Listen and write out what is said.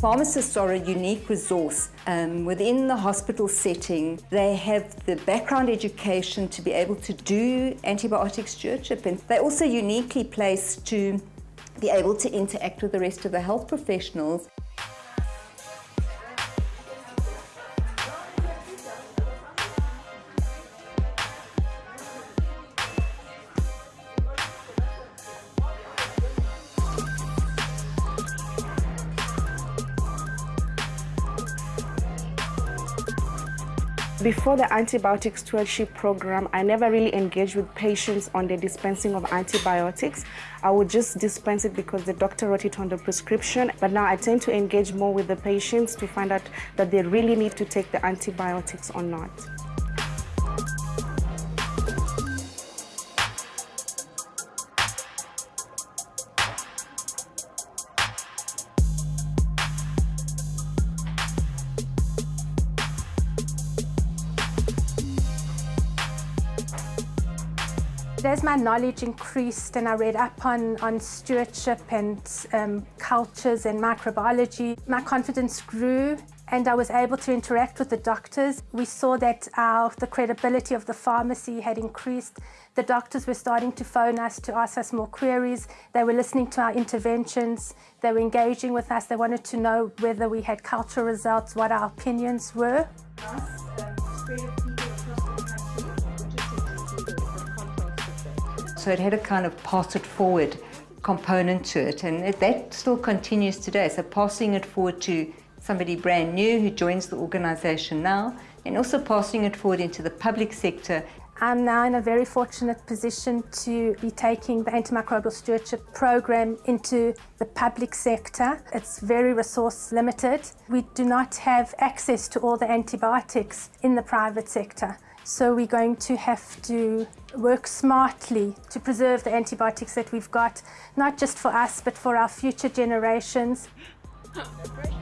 Pharmacists are a unique resource um, within the hospital setting. They have the background education to be able to do antibiotic stewardship and they're also uniquely placed to be able to interact with the rest of the health professionals. Before the antibiotic stewardship program, I never really engaged with patients on the dispensing of antibiotics. I would just dispense it because the doctor wrote it on the prescription. But now I tend to engage more with the patients to find out that they really need to take the antibiotics or not. As my knowledge increased and I read up on, on stewardship and um, cultures and microbiology, my confidence grew and I was able to interact with the doctors. We saw that our, the credibility of the pharmacy had increased. The doctors were starting to phone us to ask us more queries. They were listening to our interventions. They were engaging with us. They wanted to know whether we had cultural results, what our opinions were. So it had a kind of pass it forward component to it and it, that still continues today. So passing it forward to somebody brand new who joins the organisation now and also passing it forward into the public sector. I'm now in a very fortunate position to be taking the antimicrobial stewardship program into the public sector. It's very resource limited. We do not have access to all the antibiotics in the private sector. So we're going to have to work smartly to preserve the antibiotics that we've got, not just for us, but for our future generations.